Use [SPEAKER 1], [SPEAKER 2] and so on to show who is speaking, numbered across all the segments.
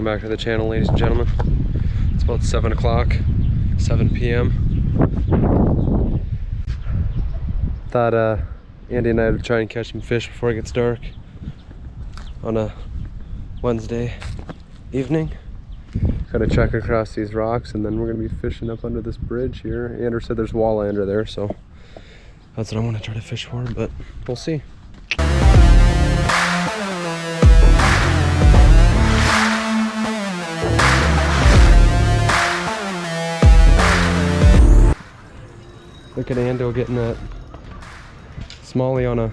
[SPEAKER 1] Welcome back to the channel, ladies and gentlemen. It's about 7 o'clock, 7 p.m. Thought uh, Andy and I would try and catch some fish before it gets dark on a Wednesday evening. Gotta check across these rocks and then we're gonna be fishing up under this bridge here. Andrew said there's walleye under there, so that's what I want to try to fish for, but we'll see. Look at Ando getting that Smalley on a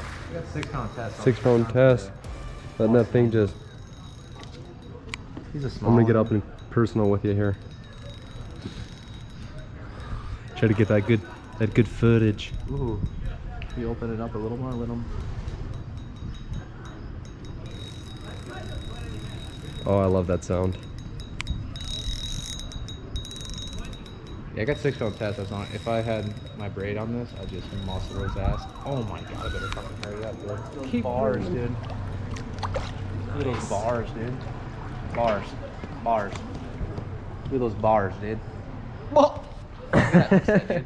[SPEAKER 2] six pound test.
[SPEAKER 1] six pound test. Letting that thing just,
[SPEAKER 2] He's a small.
[SPEAKER 1] I'm gonna get up and personal with you here. Try to get that good, that good footage.
[SPEAKER 2] Ooh. You open it up a little more? Let him.
[SPEAKER 1] Oh, I love that sound.
[SPEAKER 2] Yeah, I got six pound test. That's on. If I had my braid on this, I'd just muscle his ass. Oh my god, I better fucking hurry up, dude. Keep bars, dude. Look at those bars, dude. Bars. Bars. Look at those bars, dude. Whoa! Look at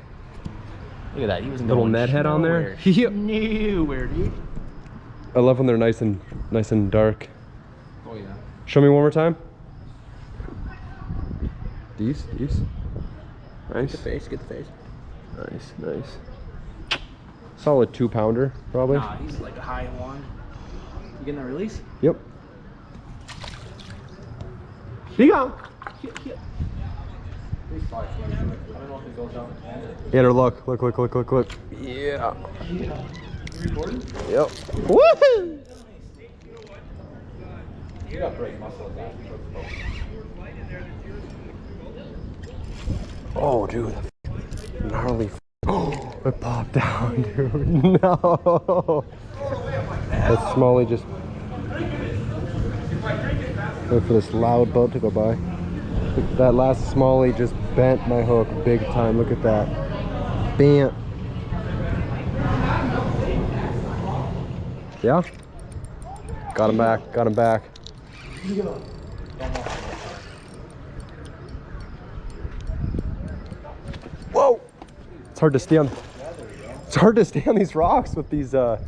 [SPEAKER 2] that. He was
[SPEAKER 1] Little
[SPEAKER 2] going
[SPEAKER 1] Ned head on there?
[SPEAKER 2] nowhere.
[SPEAKER 1] Yep.
[SPEAKER 2] Nowhere, dude.
[SPEAKER 1] I love when they're nice and nice and dark.
[SPEAKER 2] Oh yeah.
[SPEAKER 1] Show me one more time. These, these. Nice,
[SPEAKER 2] face. Get the face.
[SPEAKER 1] nice, nice. Solid two pounder, probably.
[SPEAKER 2] Nah, he's like a high one. You getting that release?
[SPEAKER 1] Yep. Here you go. Yeah, look, look, look, look, look, look. Yeah. Yep. Woohoo!
[SPEAKER 2] You got great muscle guys.
[SPEAKER 1] Oh, dude. Gnarly. Oh, it popped down, dude. No. That smallie just. Wait for this loud boat to go by. That last smallie just bent my hook big time. Look at that. Bam. Yeah? Got him back. Got him back. Whoa! It's hard to stay on. It's hard to stay on these rocks with these. uh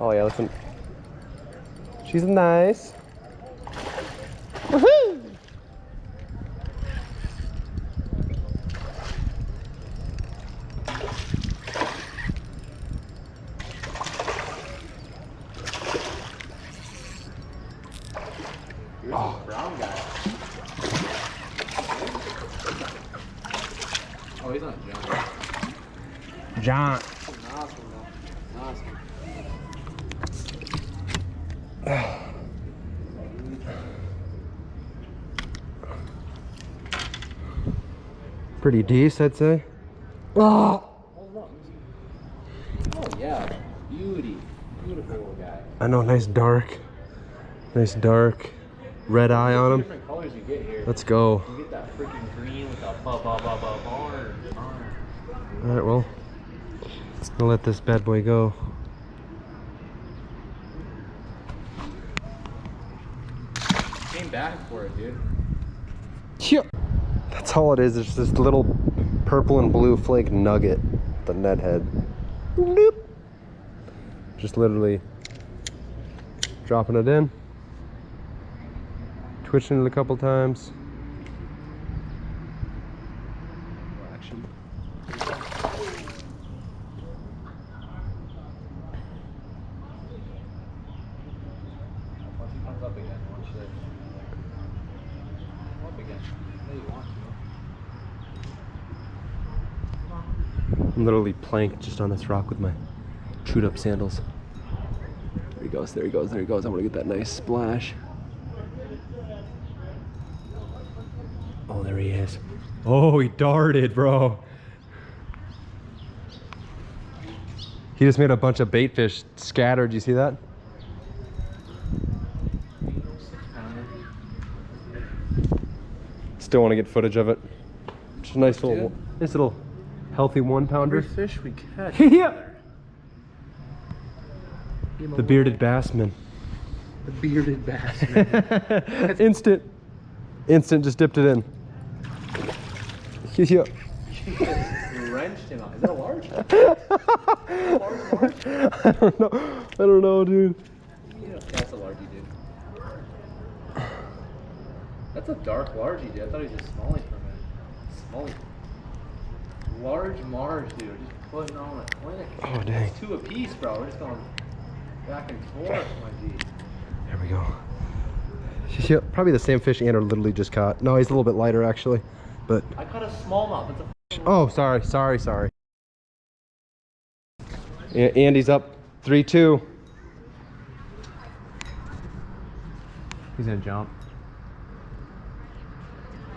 [SPEAKER 1] Oh yeah, listen. She's nice. Woohoo!
[SPEAKER 2] Oh. Brown guy. Oh, he's not John.
[SPEAKER 1] Pretty decent, I'd say. Oh!
[SPEAKER 2] Oh yeah, beauty, beautiful little guy.
[SPEAKER 1] I know, nice dark. Nice dark. Red eye on him.
[SPEAKER 2] Different colors you get here.
[SPEAKER 1] Let's go.
[SPEAKER 2] You get that freaking green with that ba ba ba ba barn.
[SPEAKER 1] All right, well, I'll let this bad boy go.
[SPEAKER 2] Came back for it, dude.
[SPEAKER 1] Yep. That's all it is. It's this little purple and blue flake nugget, the Ned head. Bloop. Just literally dropping it in, twitching it a couple times. Action.
[SPEAKER 2] Once he comes up again, watch this. Come Up again. No, you want to.
[SPEAKER 1] I'm literally planked just on this rock with my chewed up sandals. There he goes, there he goes, there he goes. I want to get that nice splash. Oh, there he is. Oh, he darted, bro. He just made a bunch of bait fish scattered. You see that? Still want to get footage of it. Just a nice little, nice little healthy one pounder.
[SPEAKER 2] fish we catch.
[SPEAKER 1] yeah. The bearded bassman.
[SPEAKER 2] The bearded bass.
[SPEAKER 1] Instant. Instant, just dipped it in. Yeah.
[SPEAKER 2] You wrenched him out. Is that a large?
[SPEAKER 1] I don't know. I don't know, dude.
[SPEAKER 2] Yeah, that's a large, dude. That's a dark large, dude. I thought he was just smallie for a minute. Smallie. Large Mars, dude. Just putting on a clinic.
[SPEAKER 1] Oh, dang.
[SPEAKER 2] It's two apiece, bro. We're just going back and forth, my G.
[SPEAKER 1] There we go. Probably the same fish Andrew literally just caught. No, he's a little bit lighter actually. But
[SPEAKER 2] I caught a smallmouth. It's a
[SPEAKER 1] oh, sorry, sorry, sorry. Andy's up three two.
[SPEAKER 2] He's gonna jump.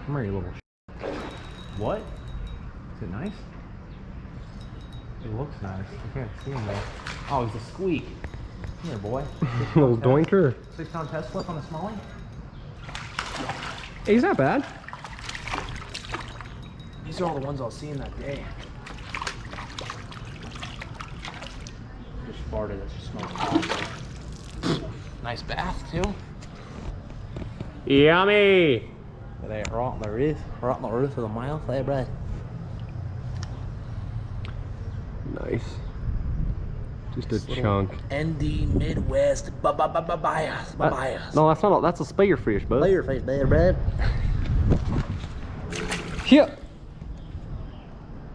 [SPEAKER 2] Come here, you little What? Is it nice? It looks nice. I can't see him though. Oh, he's a squeak. Come here, boy.
[SPEAKER 1] little doinker.
[SPEAKER 2] Six pound test flip on a smallie?
[SPEAKER 1] Hey, he's not bad.
[SPEAKER 2] These are all the ones I was seeing that day. Just farted, that just smells awesome. Nice bath too.
[SPEAKER 1] Yummy.
[SPEAKER 2] They right on the roof, right on the roof of the mouth there, bro.
[SPEAKER 1] Nice. Just a chunk.
[SPEAKER 2] ND Midwest ba ba ba ba bias ba bias.
[SPEAKER 1] No, that's not. A, that's a spearfish, bud.
[SPEAKER 2] Face there, bro.
[SPEAKER 1] Here.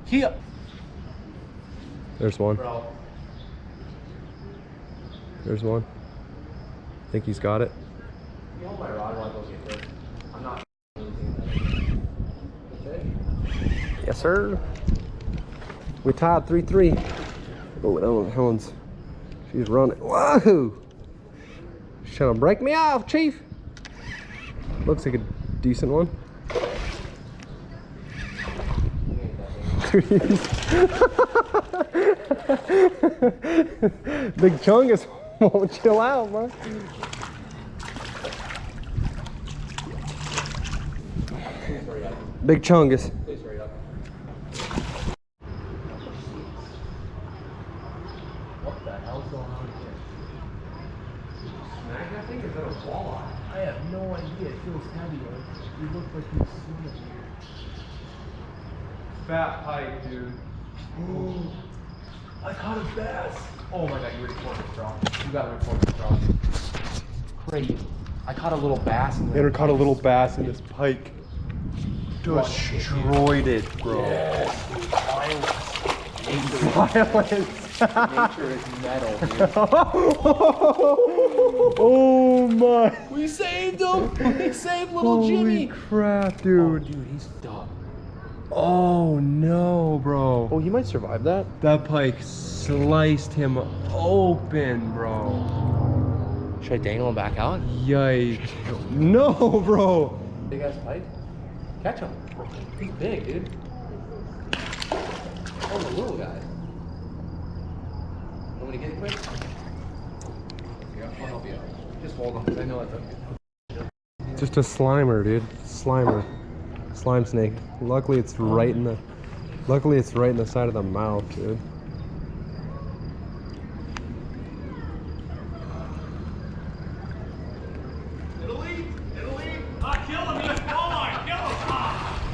[SPEAKER 2] Here.
[SPEAKER 1] There's one.
[SPEAKER 2] Bro.
[SPEAKER 1] There's one. I Think he's got it.
[SPEAKER 2] You hold my rod while I go get this. I'm not
[SPEAKER 1] Yes, sir. We tied 3 3. Oh, one, Helen's. She's running. Whoa! She's trying to break me off, Chief. Looks like a decent one. Big Chungus won't chill out, man. Big Chungus.
[SPEAKER 2] Please hurry up. What the hell's going on here?
[SPEAKER 1] I think it's a walleye.
[SPEAKER 2] I have no idea. It feels heavy. Like, you look like you're swimming.
[SPEAKER 1] Fat pike, dude.
[SPEAKER 2] Ooh. I caught a bass. Oh my god, you recorded this, bro. You gotta record this, bro. Crazy. I caught a little bass in there.
[SPEAKER 1] Andrew caught a little bass in this pike. Destroyed it, bro. Violence.
[SPEAKER 2] Nature is metal, dude.
[SPEAKER 1] oh my.
[SPEAKER 2] We saved him! We saved little
[SPEAKER 1] Holy
[SPEAKER 2] Jimmy!
[SPEAKER 1] crap,
[SPEAKER 2] Oh,
[SPEAKER 1] dude.
[SPEAKER 2] dude, he's dumb.
[SPEAKER 1] Oh no, bro.
[SPEAKER 2] Oh, he might survive that.
[SPEAKER 1] That pike sliced him open, bro.
[SPEAKER 2] Should I dangle him back out?
[SPEAKER 1] Yikes. No, bro.
[SPEAKER 2] Big ass pike. Catch him. He's big, dude. Oh, the little guy. Want me to get it quick? Yeah, I'll help you out. Just hold him, 'cause I know it's a
[SPEAKER 1] Just a slimer, dude. Slimer. Slime snake. Luckily it's right in the luckily it's right in the side of the mouth, dude.
[SPEAKER 3] It'll eat! It'll eat! Ah, kill him! Yes, oh my, kill him! Ah.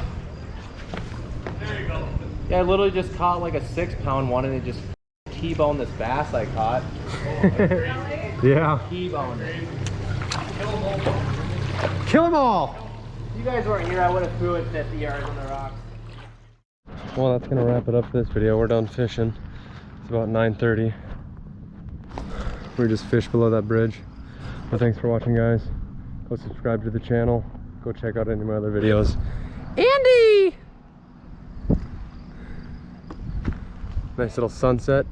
[SPEAKER 3] There you go.
[SPEAKER 2] Yeah, I literally just caught like a six pound one and it just T-boned this bass I caught.
[SPEAKER 1] Yeah.
[SPEAKER 2] T-boned it.
[SPEAKER 1] Kill them all!
[SPEAKER 2] You guys weren't here, I would have threw it 50 yards on the rocks.
[SPEAKER 1] Well, that's gonna wrap it up for this video. We're done fishing. It's about 9:30. We just fished below that bridge. Thanks for watching, guys. Go subscribe to the channel. Go check out any of my other videos. Andy! Nice little sunset.